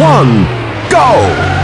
one, go!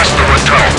Master Atal.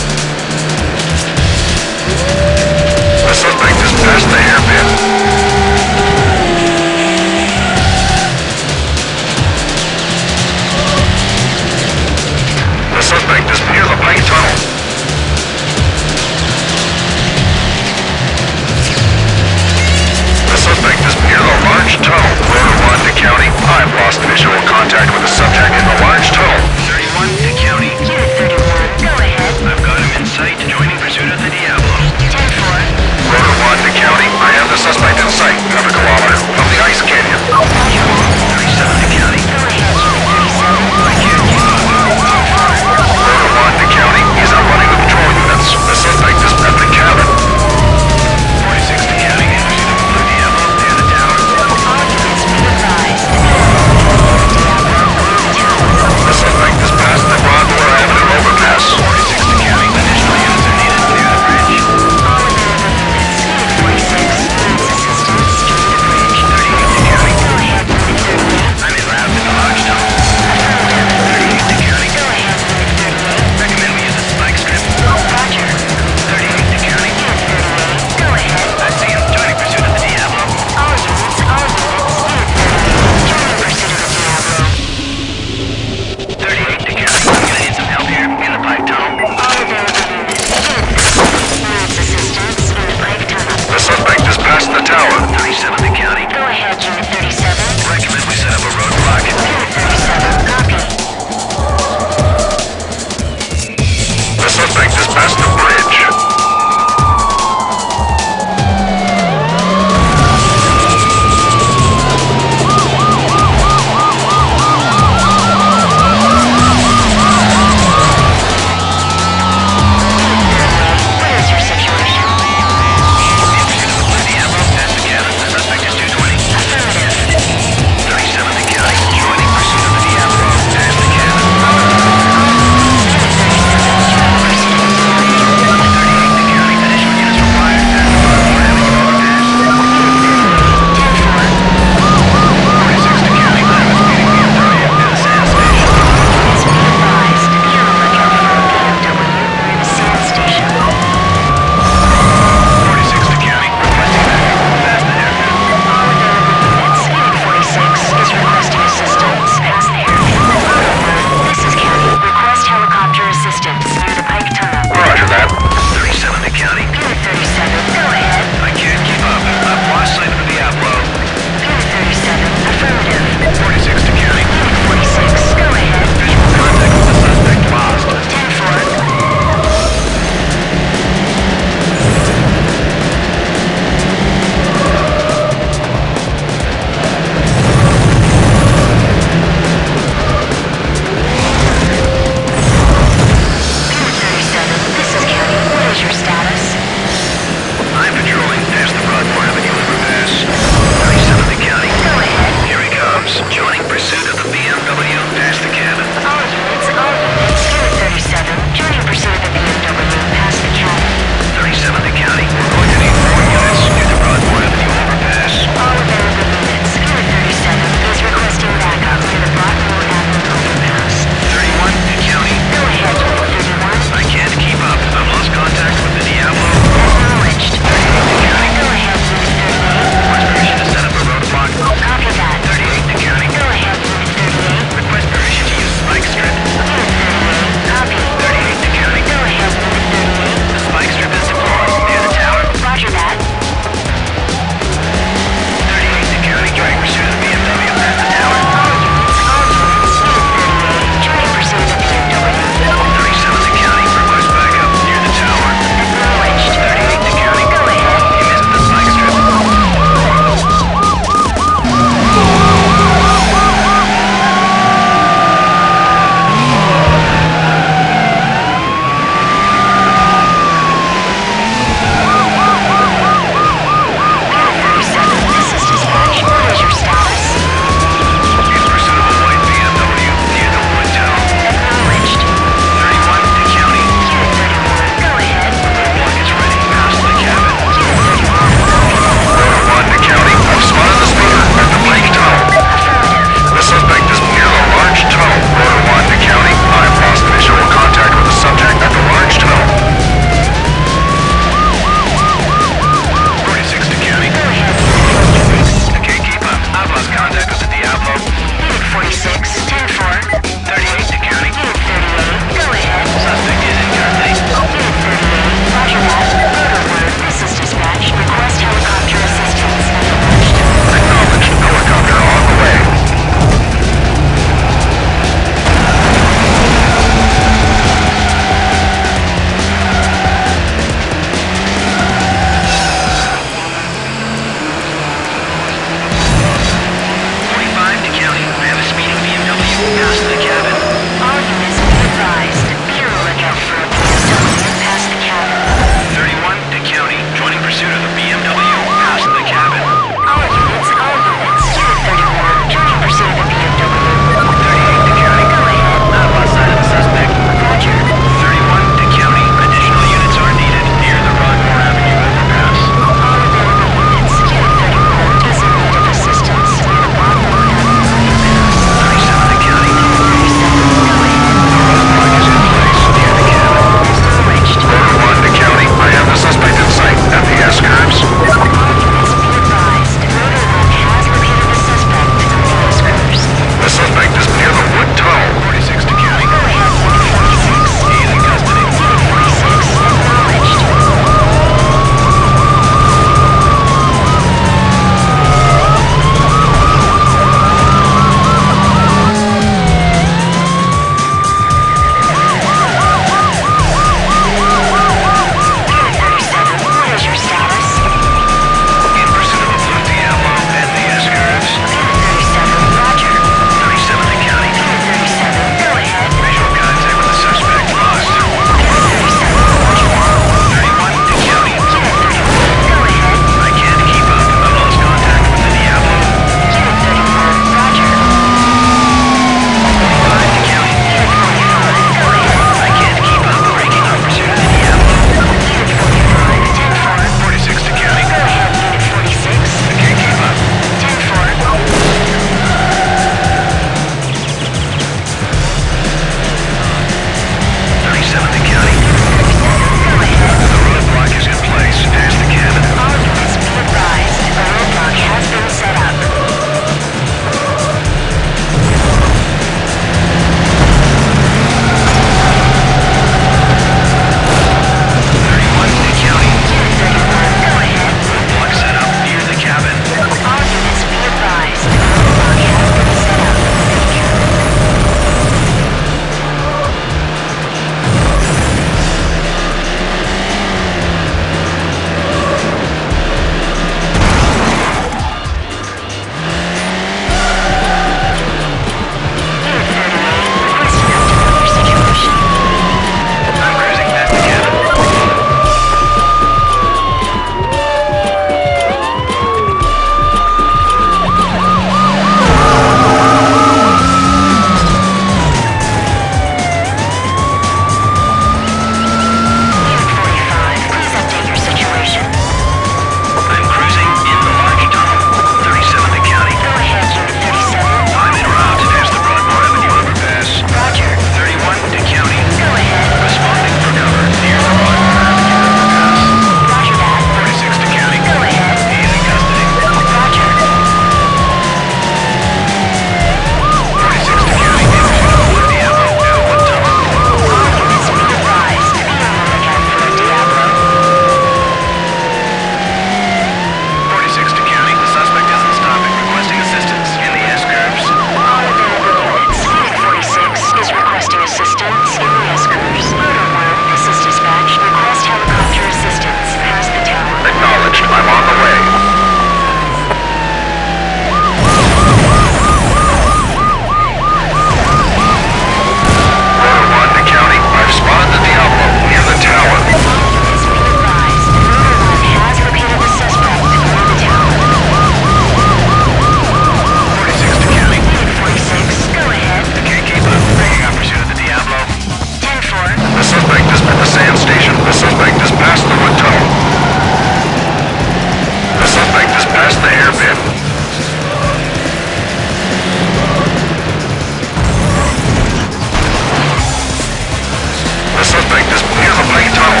Tunnel.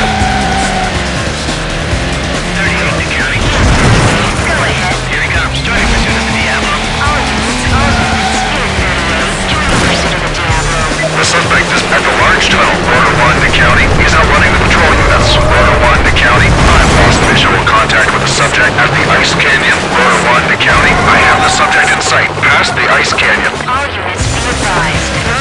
38 to county. Go ahead. Here he comes. Pursuit of the Diablo. All units, all units. Unit 38, join pursuit of the Diablo. The suspect is at the large tunnel, Rotor 1 to county. He's outrunning the patrol units. Rotor 1 to county. I've lost visual contact with the subject at the Ice Canyon. Rotor 1 to county. I have the subject in sight, past the Ice Canyon. All units be advised.